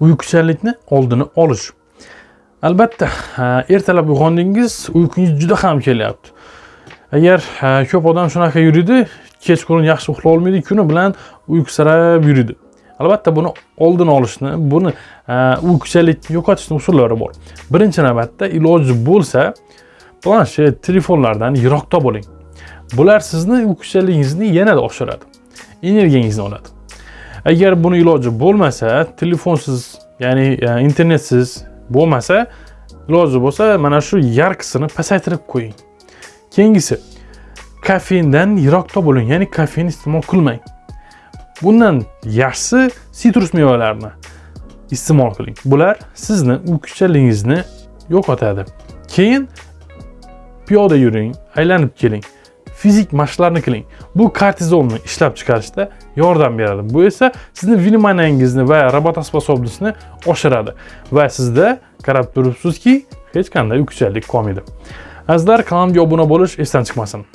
uyquchanlikni oldini olish. Albatta ertalab uyg'ondingiz uyqungiz juda ham kelyapti. Agar ko'p odam shunaqa yuradi kechqurun yaxshi uxlay olmaydi kuni bilan uyqusirab yuradi albatta buni oldini olishni buni uyquchanlikni yo'qotishni usullari bor. Birinchi navbatda iloji bo'lsa planshet telefonlardan yiroqda bo'ling bular sizni uyquchanligingizni yanada oshiradi. Energiyangizni oladi. Agar buni iloji bo'lmasa telefonsiz ya'ni e, internetsiz bo'lmasa iloji bo'lsa mana shu yarqisini pasaytirib qo'ying. Keyingisi kofeindan yiroqda bo'ling ya'ni kofein iste'mol qilmang. Bundan yaxshisi sitrus mevalarni iste'mol qiling. Bular sizni uyquchanligingizni yo'qotadi. Keyin piyoda yuring aylanib keling. Fizik mashqlarni qiling. Bu kortizolni ishlab chiqarishda yordam beradi. Bu esa sizni vниманиyangizni va работоспособностьni oshiradi. Va sizda qarab turibsizki hech qanday uyquchanlik qolmaydi. Azizlar kanalimga obuna bo'lish esdan chiqmasin.